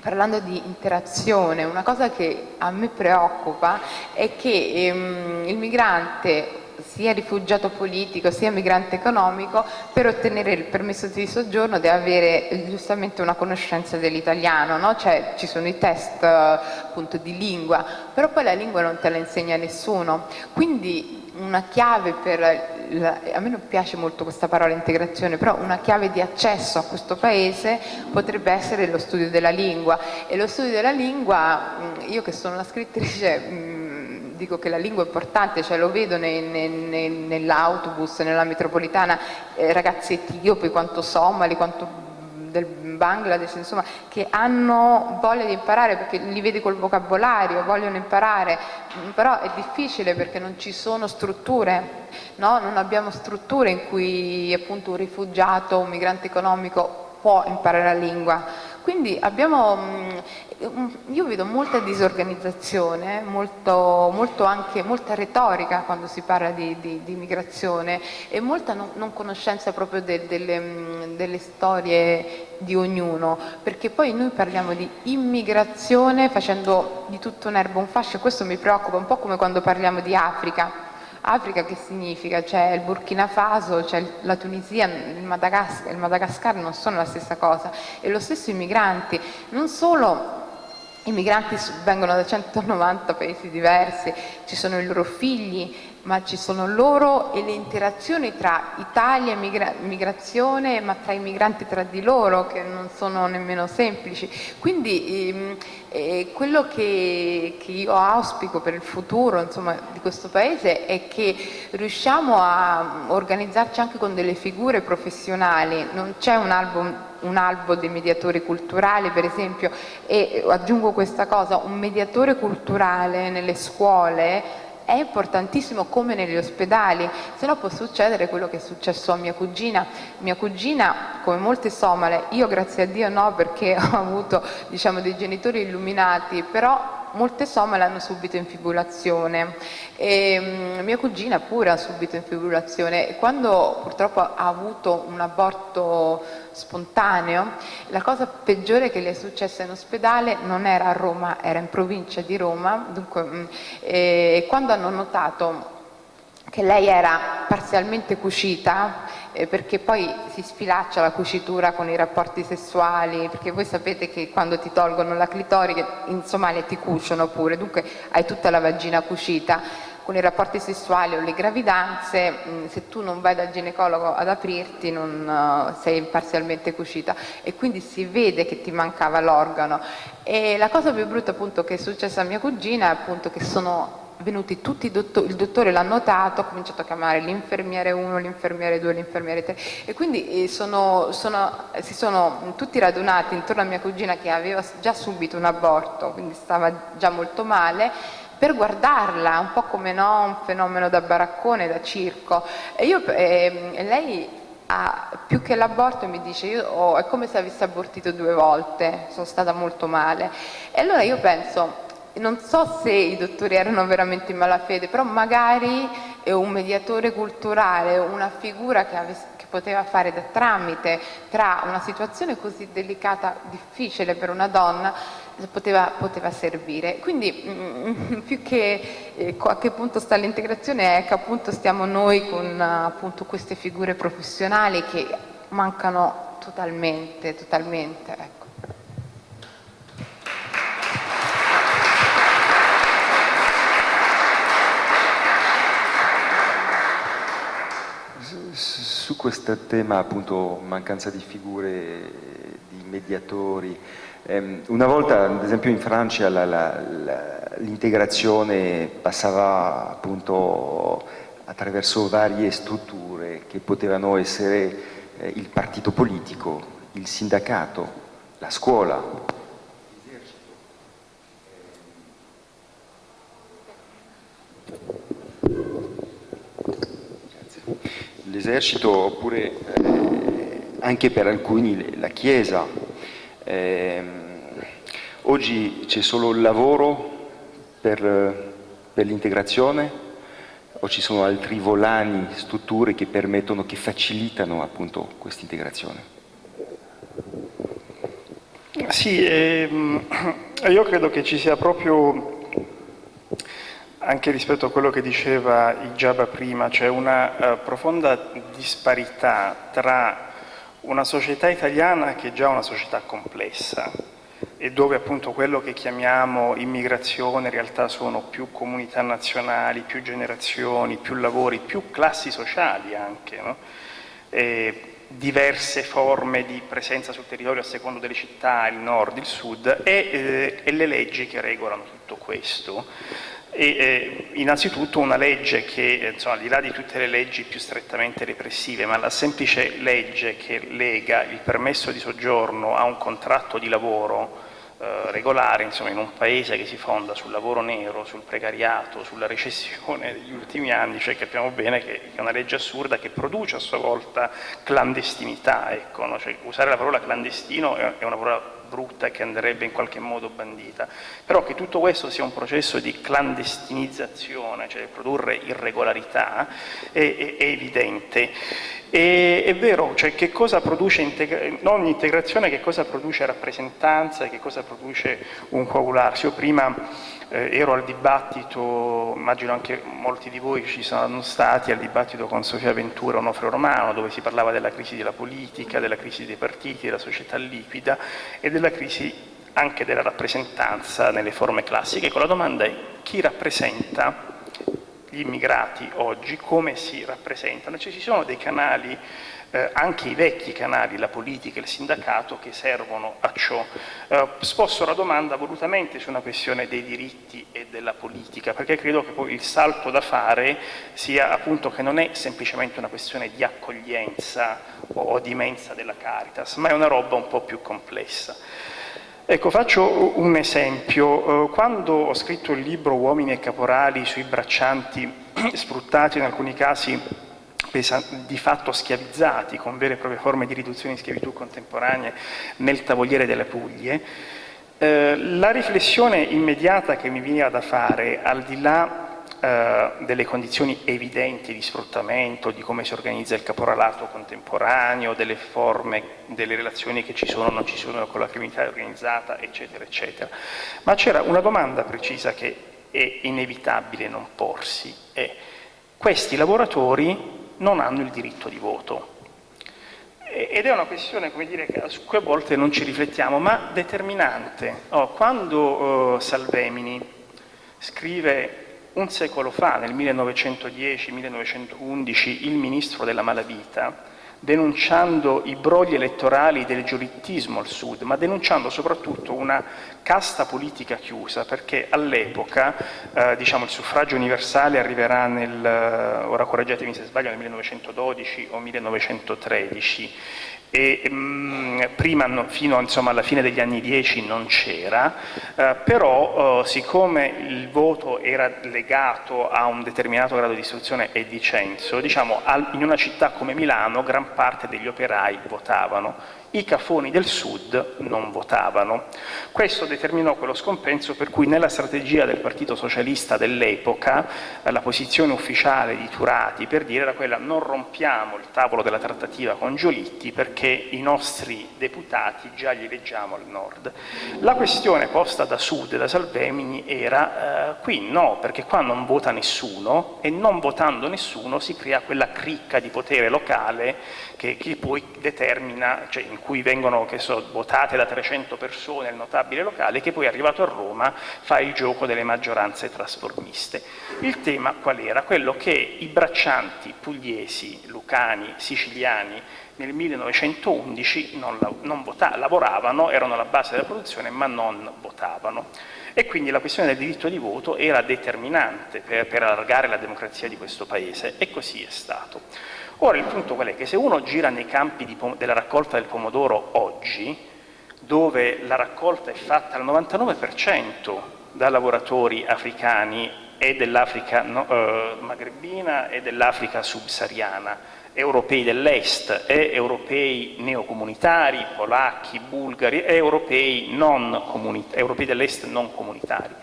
parlando di interazione, una cosa che a me preoccupa è che ehm, il migrante sia rifugiato politico sia migrante economico per ottenere il permesso di soggiorno deve avere eh, giustamente una conoscenza dell'italiano, no? cioè ci sono i test appunto di lingua, però poi la lingua non te la insegna nessuno, quindi una chiave per, la, a me non piace molto questa parola integrazione, però una chiave di accesso a questo paese potrebbe essere lo studio della lingua e lo studio della lingua, io che sono una scrittrice dico che la lingua è importante, cioè lo vedo ne, ne, ne, nell'autobus, nella metropolitana, eh, ragazzi etiopi, quanto somali, quanto del Bangladesh, insomma, che hanno voglia di imparare perché li vedi col vocabolario, vogliono imparare, però è difficile perché non ci sono strutture, no? non abbiamo strutture in cui appunto un rifugiato, un migrante economico può imparare la lingua. Quindi abbiamo io vedo molta disorganizzazione, molto, molto anche, molta retorica quando si parla di, di, di migrazione e molta non, non conoscenza proprio de, delle, delle storie di ognuno, perché poi noi parliamo di immigrazione facendo di tutto un'erba un fascio. Questo mi preoccupa, un po' come quando parliamo di Africa, Africa che significa? C'è il Burkina Faso, c'è la Tunisia, il Madagascar, il Madagascar non sono la stessa cosa. E lo stesso i migranti, non solo i migranti vengono da 190 paesi diversi, ci sono i loro figli, ma ci sono loro e le interazioni tra Italia e migra migrazione, ma tra i migranti tra di loro, che non sono nemmeno semplici. Quindi ehm, eh, quello che, che, io auspico per il futuro insomma, di questo Paese è che riusciamo a organizzarci anche con delle figure professionali, non c'è un album un albo dei mediatori culturali per esempio e aggiungo questa cosa, un mediatore culturale nelle scuole è importantissimo come negli ospedali, se no può succedere quello che è successo a mia cugina. Mia cugina, come molte somale, io grazie a Dio no perché ho avuto diciamo, dei genitori illuminati, però molte somale hanno subito infibulazione e mm, mia cugina pure ha subito infibulazione e quando purtroppo ha avuto un aborto spontaneo. La cosa peggiore che le è successa in ospedale non era a Roma, era in provincia di Roma. Dunque, mm, e quando hanno notato che lei era parzialmente cucita eh, perché poi si sfilaccia la cucitura con i rapporti sessuali, perché voi sapete che quando ti tolgono la clitoride in Somalia ti cuciono pure, dunque hai tutta la vagina cucita, con i rapporti sessuali o le gravidanze, mm, se tu non vai dal ginecologo ad aprirti non uh, sei parzialmente cucita. E quindi si vede che ti mancava l'organo. E la cosa più brutta appunto che è successa a mia cugina è appunto che sono venuti tutti i dottori, il dottore l'ha notato, ha cominciato a chiamare l'infermiere 1, l'infermiere 2, l'infermiere 3 e quindi eh, sono, sono, si sono tutti radunati intorno a mia cugina che aveva già subito un aborto, quindi stava già molto male, per guardarla, un po' come no, un fenomeno da baraccone, da circo. E io, eh, lei ha, più che l'aborto mi dice io, oh, è come se avesse abortito due volte, sono stata molto male. E allora io penso, non so se i dottori erano veramente in malafede, però magari un mediatore culturale, una figura che, avesse, che, poteva fare da tramite tra una situazione così delicata, difficile per una donna, poteva, poteva servire. Quindi mm, più che eh, a che punto sta l'integrazione è che appunto stiamo noi con appunto, queste figure professionali che mancano totalmente, totalmente. Ecco. su questo tema appunto mancanza di figure, di mediatori, una volta ad esempio in Francia l'integrazione passava appunto attraverso varie strutture che potevano essere eh, il partito politico, il sindacato, la scuola, l'esercito oppure eh, anche per alcuni la Chiesa. Eh, oggi c'è solo il lavoro per, per l'integrazione o ci sono altri volani, strutture che permettono, che facilitano appunto questa integrazione? Sì, ehm, io credo che ci sia proprio anche rispetto a quello che diceva Ijaba prima, c'è una uh, profonda disparità tra una società italiana che è già una società complessa e dove appunto quello che chiamiamo immigrazione in realtà sono più comunità nazionali, più generazioni, più lavori, più classi sociali anche, no? diverse forme di presenza sul territorio a secondo delle città, il nord, il sud e, eh, e le leggi che regolano tutto questo e, eh, innanzitutto una legge che, insomma, al di là di tutte le leggi più strettamente repressive, ma la semplice legge che lega il permesso di soggiorno a un contratto di lavoro eh, regolare, insomma, in un paese che si fonda sul lavoro nero, sul precariato, sulla recessione degli ultimi anni, cioè capiamo bene che è una legge assurda che produce a sua volta clandestinità, ecco, no? cioè, usare la parola clandestino è una parola brutta che andrebbe in qualche modo bandita, però che tutto questo sia un processo di clandestinizzazione, cioè produrre irregolarità, è, è, è evidente. E, è vero, cioè che cosa produce integra non integrazione, che cosa produce rappresentanza, che cosa produce un coagularsi. Io prima eh, ero al dibattito, immagino anche molti di voi ci sono stati al dibattito con Sofia Ventura Onofre Romano, dove si parlava della crisi della politica, della crisi dei partiti, della società liquida e della crisi anche della rappresentanza nelle forme classiche. Con la domanda è chi rappresenta gli immigrati oggi, come si rappresentano. Cioè, ci sono dei canali eh, anche i vecchi canali, la politica e il sindacato, che servono a ciò. Eh, sposto la domanda volutamente su una questione dei diritti e della politica, perché credo che poi il salto da fare sia appunto che non è semplicemente una questione di accoglienza o di mensa della Caritas, ma è una roba un po' più complessa. Ecco, faccio un esempio. Eh, quando ho scritto il libro Uomini e caporali sui braccianti sfruttati in alcuni casi di fatto schiavizzati con vere e proprie forme di riduzione in schiavitù contemporanee nel Tavoliere delle Puglie, eh, la riflessione immediata che mi veniva da fare, al di là eh, delle condizioni evidenti di sfruttamento, di come si organizza il caporalato contemporaneo, delle forme, delle relazioni che ci sono o non ci sono con la criminalità organizzata, eccetera, eccetera, ma c'era una domanda precisa che è inevitabile non porsi, è questi lavoratori non hanno il diritto di voto. Ed è una questione dire, su cui a volte non ci riflettiamo, ma determinante. Oh, quando uh, Salvemini scrive un secolo fa, nel 1910-1911, il ministro della malavita, denunciando i brogli elettorali del giurittismo al sud, ma denunciando soprattutto una casta politica chiusa, perché all'epoca eh, diciamo, il suffragio universale arriverà nel, eh, ora correggetemi se sbaglio, nel 1912 o 1913, e mh, mm, prima no, fino insomma, alla fine degli anni 10 non c'era, eh, però eh, siccome il voto era legato a un determinato grado di istruzione e di censo, diciamo, al, in una città come Milano gran parte degli operai votavano, i cafoni del sud non votavano. Questo determinò quello scompenso per cui nella strategia del Partito Socialista dell'epoca la posizione ufficiale di Turati per dire era quella non rompiamo il tavolo della trattativa con Giolitti perché i nostri deputati già li leggiamo al nord. La questione posta da Sud, da Salvemini, era eh, qui no, perché qua non vota nessuno e non votando nessuno si crea quella cricca di potere locale che, che poi determina, cioè in cui vengono so, votate da 300 persone il notabile locale, che poi arrivato a Roma fa il gioco delle maggioranze trasformiste. Il tema qual era? Quello che i braccianti pugliesi, lucani, siciliani nel 1911 non, non vota, lavoravano, erano alla base della produzione ma non votavano e quindi la questione del diritto di voto era determinante per, per allargare la democrazia di questo Paese e così è stato. Ora il punto qual è? Che se uno gira nei campi della raccolta del pomodoro oggi, dove la raccolta è fatta al 99% da lavoratori africani e dell'Africa no, eh, magrebina e dell'Africa subsahariana, europei dell'Est e europei neocomunitari, polacchi, bulgari e europei, europei dell'Est non comunitari.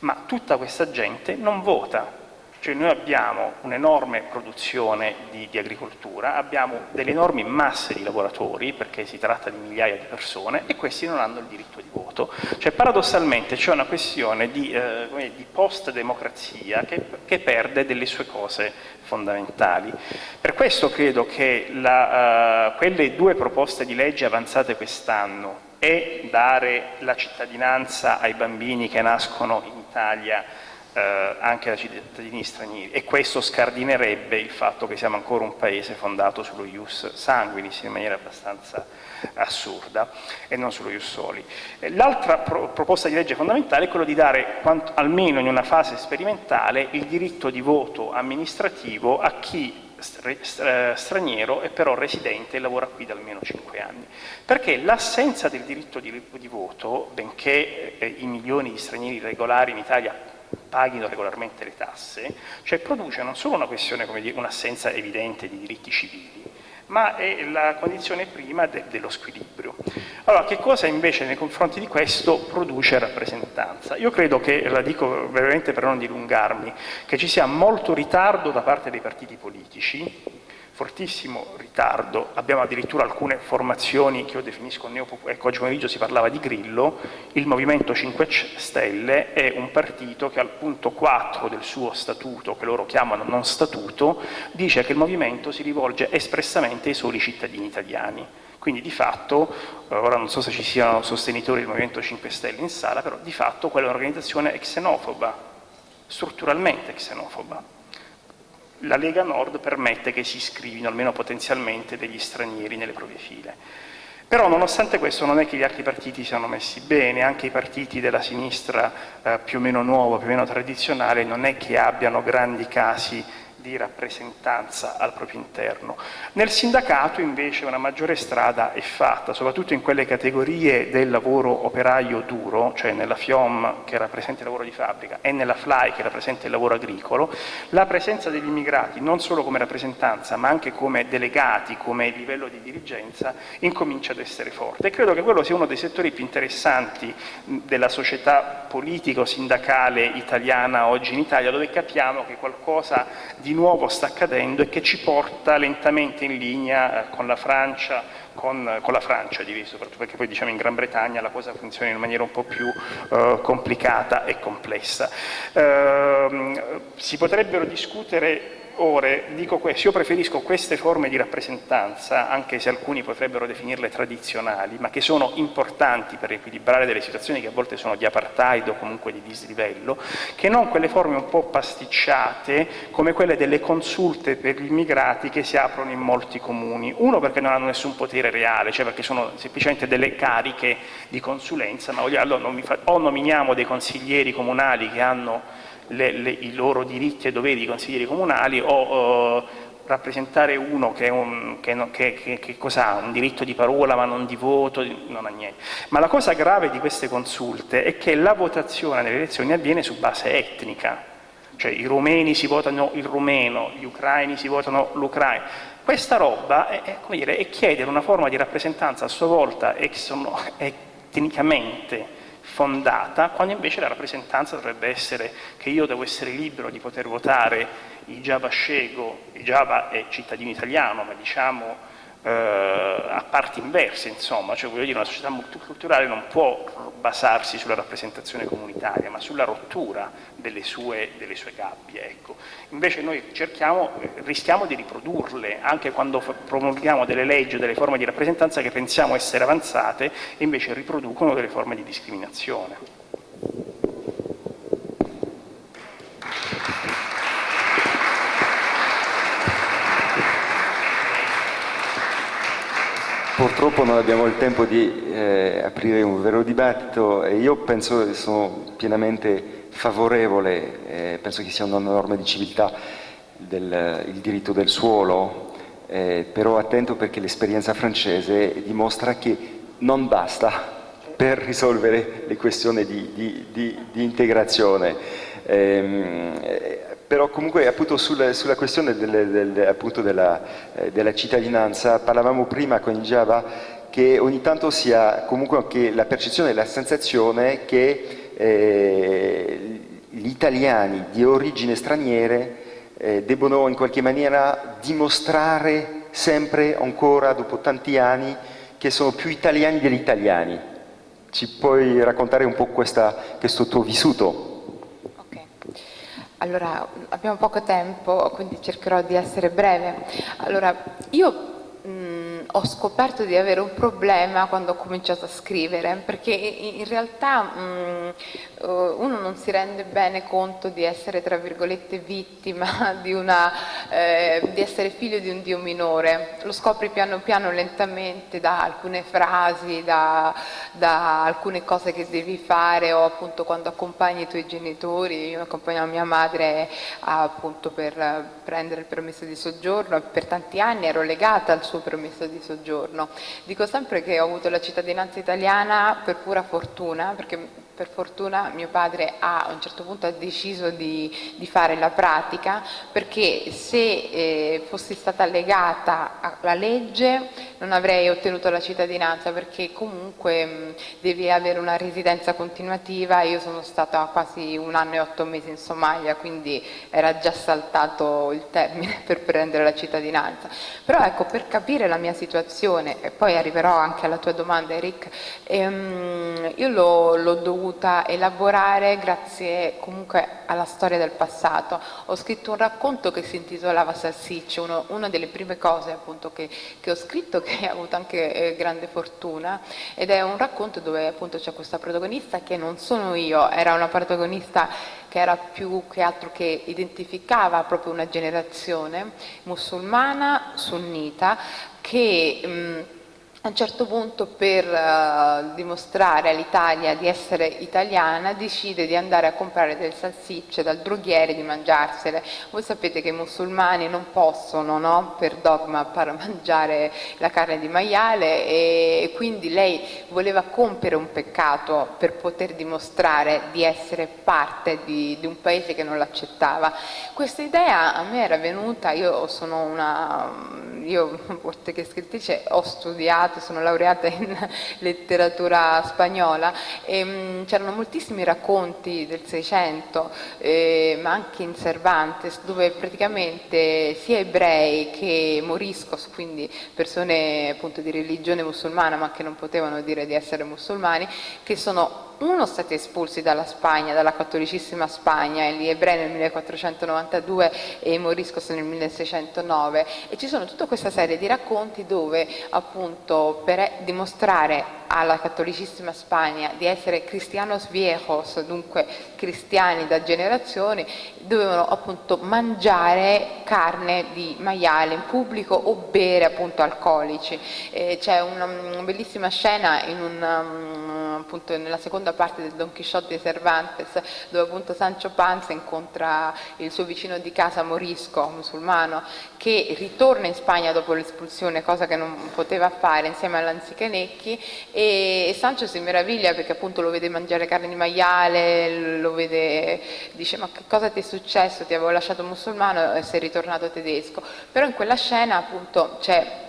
Ma tutta questa gente non vota cioè noi abbiamo un'enorme produzione di, di, agricoltura, abbiamo delle enormi masse di lavoratori, perché si tratta di migliaia di persone, e questi non hanno il diritto di voto. Cioè paradossalmente c'è una questione di, eh, di post-democrazia che, che, perde delle sue cose fondamentali. Per questo credo che la, uh, quelle due proposte di legge avanzate quest'anno e dare la cittadinanza ai bambini che nascono in Italia eh, anche da cittadini stranieri e questo scardinerebbe il fatto che siamo ancora un paese fondato sullo ius sanguinis in maniera abbastanza assurda e non sullo ius soli. Eh, l'altra pro proposta di legge fondamentale è quella di dare, quanto, almeno in una fase sperimentale, il diritto di voto amministrativo a chi eh, straniero e però residente e lavora qui da almeno 5 anni. Perché l'assenza del diritto di, di voto, benché eh, i milioni di stranieri regolari in Italia paghino regolarmente le tasse, cioè produce non solo una questione come dire, un'assenza evidente di diritti civili, ma è la condizione prima de dello squilibrio. Allora, che cosa invece nei confronti di questo produce rappresentanza? Io credo che, la dico brevemente per non dilungarmi, che ci sia molto ritardo da parte dei partiti politici fortissimo ritardo, abbiamo addirittura alcune formazioni che io definisco neopopolari, ecco oggi pomeriggio si parlava di Grillo, il Movimento 5 Stelle è un partito che al punto 4 del suo statuto, che loro chiamano non statuto, dice che il movimento si rivolge espressamente ai soli cittadini italiani. Quindi di fatto, eh, ora non so se ci siano sostenitori del Movimento 5 Stelle in sala, però di fatto quella è un'organizzazione xenofoba, strutturalmente xenofoba la Lega Nord permette che si iscrivino, almeno potenzialmente, degli stranieri nelle proprie file. Però nonostante questo non è che gli altri partiti siano messi bene, anche i partiti della sinistra eh, più o meno nuova, più o meno tradizionale, non è che abbiano grandi casi di rappresentanza al proprio interno. Nel sindacato invece una maggiore strada è fatta, soprattutto in quelle categorie del lavoro operaio duro, cioè nella FIOM che rappresenta il lavoro di fabbrica e nella FLY che rappresenta il lavoro agricolo, la presenza degli immigrati non solo come rappresentanza ma anche come delegati, come livello di dirigenza, incomincia ad essere forte. E credo che quello sia uno dei settori più interessanti della società politico-sindacale italiana oggi in Italia, dove capiamo che qualcosa di di nuovo sta accadendo e che ci porta lentamente in linea eh, con la Francia, con, con la Francia diviso, soprattutto perché poi diciamo in Gran Bretagna la cosa funziona in maniera un po' più eh, complicata e complessa. Eh, si potrebbero discutere ore, dico questo, io preferisco queste forme di rappresentanza, anche se alcuni potrebbero definirle tradizionali, ma che sono importanti per equilibrare delle situazioni che a volte sono di apartheid o comunque di dislivello, che non quelle forme un po' pasticciate come quelle delle consulte per gli immigrati che si aprono in molti comuni. Uno perché non hanno nessun potere reale, cioè perché sono semplicemente delle cariche di consulenza, ma allora o nominiamo dei consiglieri comunali che hanno le, le, i loro diritti e doveri di consiglieri comunali o uh, rappresentare uno che, un, che, che, che ha? Un diritto di parola ma non di voto, non ha niente. Ma la cosa grave di queste consulte è che la votazione nelle elezioni avviene su base etnica, cioè i rumeni si votano il rumeno, gli ucraini si votano l'ucraino. Questa roba è, è, dire, è, chiedere una forma di rappresentanza a sua volta etnicamente fondata, quando invece la rappresentanza dovrebbe essere che io devo essere libero di poter votare i Java Scego, i Java è cittadino italiano, ma diciamo eh, a parti inverse, insomma, cioè voglio dire una società multiculturale non può basarsi sulla rappresentazione comunitaria, ma sulla rottura delle sue, delle sue gabbie. Ecco. Invece noi cerchiamo, rischiamo di riprodurle, anche quando promulghiamo delle leggi o delle forme di rappresentanza che pensiamo essere avanzate e invece riproducono delle forme di discriminazione. Purtroppo non abbiamo il tempo di eh, aprire un vero dibattito e io penso che sono pienamente favorevole, eh, penso che sia una norma di civiltà del, il diritto del suolo, eh, però attento perché l'esperienza francese dimostra che non basta per risolvere le questioni di, di, di, di integrazione. Ehm, però comunque appunto sulla, sulla questione del, del, appunto della, eh, della, cittadinanza parlavamo prima con Java che ogni tanto sia comunque anche la percezione e la sensazione che eh, gli italiani di origine straniere eh, debbono in qualche maniera dimostrare sempre ancora dopo tanti anni che sono più italiani degli italiani. Ci puoi raccontare un po' questa, questo tuo vissuto? Allora, abbiamo poco tempo, quindi cercherò di essere breve. Allora, io ho scoperto di avere un problema quando ho cominciato a scrivere, perché in realtà mh, eh, uno non si rende bene conto di essere, tra virgolette, vittima, di, una, eh, di essere figlio di un Dio minore. Lo scopri piano piano, lentamente, da alcune frasi, da, da alcune cose che devi fare, o appunto quando accompagni i tuoi genitori, io accompagnavo mia madre appunto per prendere il permesso di soggiorno, e per tanti anni ero legata al suo permesso di soggiorno. Dico sempre che ho avuto la cittadinanza italiana per pura fortuna, perché per fortuna mio padre ha, a un certo punto ha deciso di, di fare la pratica perché se eh, fossi stata legata alla legge non avrei ottenuto la cittadinanza perché comunque mh, devi avere una residenza continuativa. Io sono stata quasi un anno e otto mesi in Somalia quindi era già saltato il termine per prendere la cittadinanza. Però ecco per capire la mia situazione e poi arriverò anche alla tua domanda Eric ehm, io l'ho dovuto dovuta elaborare grazie comunque alla storia del passato. Ho scritto un racconto che si intitolava Salsiccio, uno, una delle prime cose appunto che, che, ho scritto che ha avuto anche eh, grande fortuna ed è un racconto dove appunto c'è questa protagonista che non sono io, era una protagonista che era più che altro che identificava proprio una generazione musulmana sunnita che mh, a un certo punto per uh, dimostrare all'Italia di essere italiana decide di andare a comprare delle salsicce dal droghiere e di mangiarsele. Voi sapete che i musulmani non possono no, per dogma mangiare la carne di maiale e quindi lei voleva compiere un peccato per poter dimostrare di essere parte di, di un paese che non l'accettava. Questa idea a me era venuta, io sono una, io che scrittrice ho studiato laureata, sono laureata in letteratura spagnola mm, c'erano moltissimi racconti del Seicento, ma anche in Cervantes, dove praticamente sia ebrei che moriscos, quindi persone appunto di religione musulmana ma che non potevano dire di essere musulmani, che sono uno stati espulsi dalla Spagna, dalla cattolicissima Spagna, gli ebrei nel 1492 e i moriscos nel 1609 e ci sono tutta questa serie di racconti dove appunto per dimostrare alla cattolicissima Spagna di essere cristianos viejos, dunque cristiani da generazioni, dovevano appunto mangiare carne di maiale in pubblico o bere appunto alcolici. C'è una, una, bellissima scena in un, um, appunto nella seconda parte del Don Quixote di Cervantes dove appunto Sancho Panza incontra il suo vicino di casa morisco, musulmano, che ritorna in Spagna dopo l'espulsione, cosa che non poteva fare insieme all'Anzichenecchi e Sancho si meraviglia perché appunto lo vede mangiare carne di maiale, lo vede, dice ma che cosa ti è successo, ti avevo lasciato musulmano e sei ritornato tedesco, però in quella scena appunto c'è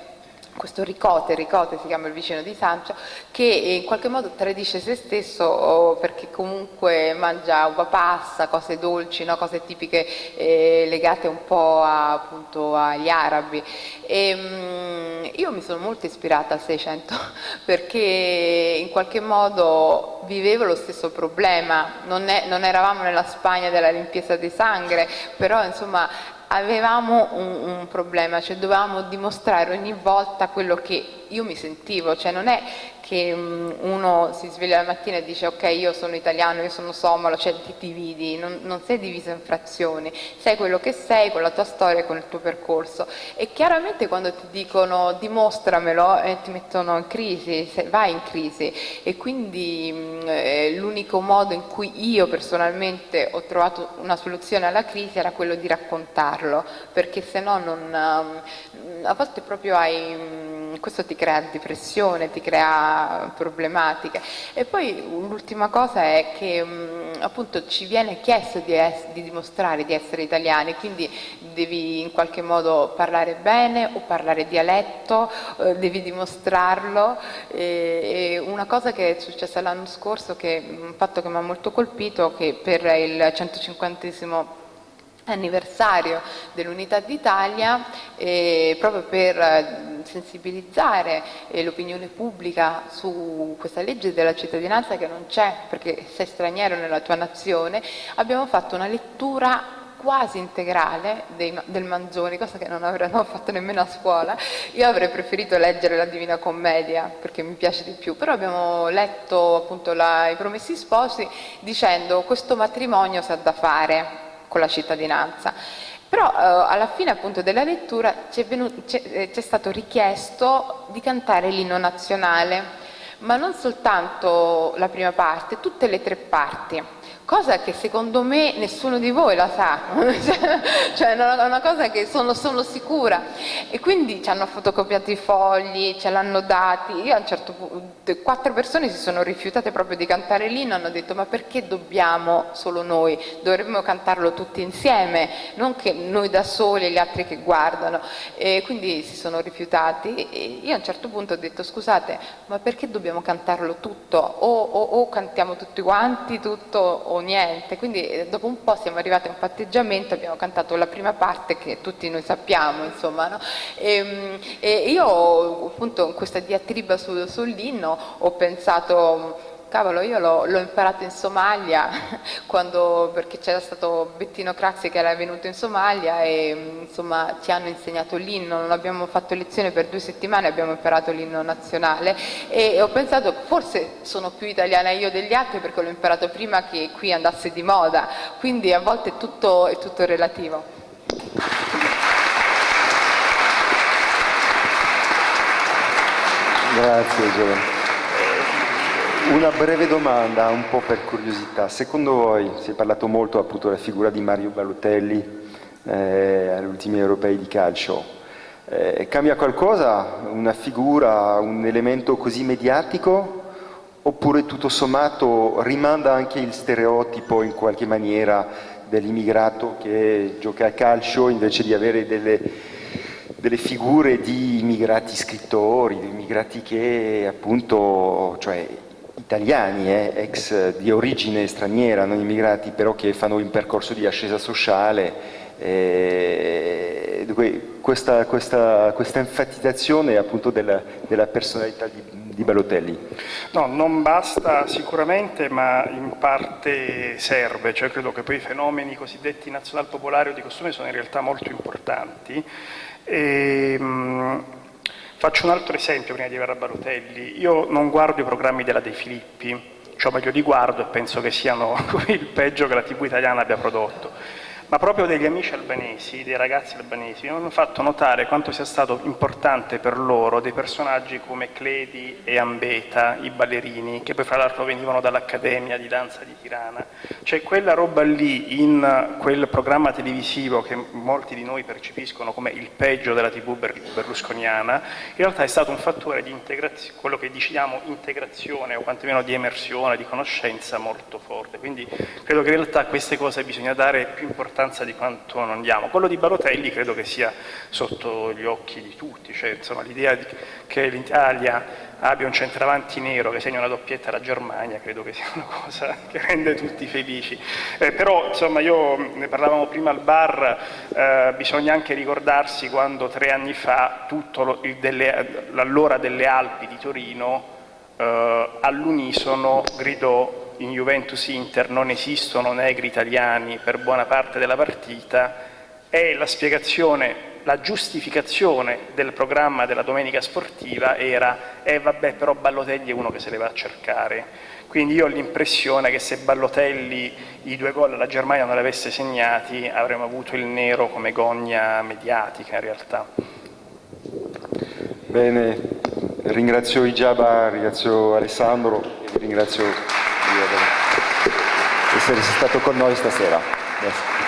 questo Ricote, Ricote si chiama il vicino di Sancio, che in qualche modo tradisce se stesso oh, perché comunque mangia uva passa, cose dolci, no? cose tipiche eh, legate un po' a, appunto, agli arabi. E, mh, io mi sono molto ispirata al Seicento perché in qualche modo vivevo lo stesso problema, non, è, non eravamo nella Spagna della limpiezza di sangue, però insomma avevamo un, un, problema, cioè dovevamo dimostrare ogni volta quello che io mi sentivo, cioè non è che um, uno si sveglia la mattina e dice ok io sono italiano, io sono somalo, cioè ti dividi, non, non, sei diviso in frazioni, sei quello che sei con la tua storia e con il tuo percorso. E chiaramente quando ti dicono dimostramelo eh, ti mettono in crisi, vai in crisi. E quindi mm, eh, l'unico modo in cui io personalmente ho trovato una soluzione alla crisi era quello di raccontarlo perché se no non, um, a volte proprio hai, um, questo ti crea depressione, ti crea problematiche. E poi l'ultima cosa è che mh, appunto ci viene chiesto di, di, dimostrare di essere italiani, quindi devi in qualche modo parlare bene o parlare dialetto, eh, devi dimostrarlo. E, e una cosa che è successa l'anno scorso, che, un fatto che mi ha molto colpito, che per il 150 anniversario dell'Unità d'Italia eh, proprio per eh, sensibilizzare eh, l'opinione pubblica su questa legge della cittadinanza che non c'è perché sei straniero nella tua nazione, abbiamo fatto una lettura quasi integrale dei, del Manzoni, cosa che non avremmo fatto nemmeno a scuola. Io avrei preferito leggere la Divina Commedia perché mi piace di più, però abbiamo letto appunto la, i Promessi Sposi dicendo questo matrimonio si ha da fare, con la cittadinanza. Però eh, alla fine appunto della lettura ci è, eh, stato richiesto di cantare l'inno nazionale, ma non soltanto la prima parte, tutte le tre parti cosa che secondo me nessuno di voi la sa, cioè è una cosa che sono, sono, sicura. E quindi ci hanno fotocopiato i fogli, ce l'hanno dati, io a un certo punto, quattro persone si sono rifiutate proprio di cantare l'inno, hanno detto ma perché dobbiamo solo noi, dovremmo cantarlo tutti insieme, non che noi da soli e gli altri che guardano. E quindi si sono rifiutati e io a un certo punto ho detto scusate ma perché dobbiamo cantarlo tutto? O, o, o cantiamo tutti quanti tutto o niente, quindi eh, dopo un po' siamo arrivati a un patteggiamento, abbiamo cantato la prima parte che tutti noi sappiamo, insomma, no? e, ehm, e, io appunto in questa diatriba sul, sull'inno ho pensato Cavolo, io l'ho imparato in Somalia quando, perché c'era stato Bettino Craxi che era venuto in Somalia e insomma ci hanno insegnato l'inno, non abbiamo fatto lezione per due settimane, abbiamo imparato l'inno nazionale e ho pensato forse sono più italiana io degli altri perché l'ho imparato prima che qui andasse di moda, quindi a volte è tutto, è tutto relativo. Grazie Giovanni. Una breve domanda, un po' per curiosità. Secondo voi, si è parlato molto appunto della figura di Mario Balotelli eh, agli ultimi europei di calcio, eh, cambia qualcosa? Una figura, un elemento così mediatico? Oppure tutto sommato rimanda anche il stereotipo in qualche maniera dell'immigrato che gioca a calcio invece di avere delle, delle figure di immigrati scrittori, di immigrati che appunto, cioè italiani, eh, ex di origine straniera, non immigrati, però che fanno un percorso di ascesa sociale. Eh, questa, questa, questa, enfatizzazione appunto della, della personalità di, di Balotelli? No, non basta sicuramente, ma in parte serve, cioè credo che poi i fenomeni cosiddetti nazional popolari o di costume sono in realtà molto importanti. E, ehm, mh, Faccio un altro esempio prima di arrivare a Balotelli. Io non guardo i programmi della De Filippi, cioè meglio li guardo e penso che siano il peggio che la TV italiana abbia prodotto ma proprio degli amici albanesi, dei ragazzi albanesi, mi hanno fatto notare quanto sia stato importante per loro dei personaggi come Cledi e Ambeta, i ballerini, che poi fra l'altro venivano dall'Accademia di Danza di Tirana. Cioè quella roba lì in quel programma televisivo che molti di noi percepiscono come il peggio della tv berlusconiana, in realtà è stato un fattore di integrazione, quello che diciamo integrazione o quantomeno di emersione, di conoscenza molto forte. Quindi credo che in realtà queste cose bisogna dare più importanza importanza di quanto non diamo. Quello di Barotelli credo che sia sotto gli occhi di tutti, cioè, l'idea che l'Italia abbia un centravanti nero che segna una doppietta alla Germania credo che sia una cosa che rende tutti felici. Eh, però insomma io ne parlavamo prima al bar, eh, bisogna anche ricordarsi quando tre anni fa l'allora delle Alpi di Torino eh, all'unisono gridò in Juventus Inter non esistono negri italiani per buona parte della partita e la spiegazione, la giustificazione del programma della domenica sportiva era eh vabbè però Ballotelli è uno che se le va a cercare quindi io ho l'impressione che se Ballotelli i due gol alla Germania non li avesse segnati avremmo avuto il nero come gogna mediatica in realtà Bene, ringrazio Ijaba, ringrazio Alessandro e ringrazio di essere stato con noi stasera. Grazie.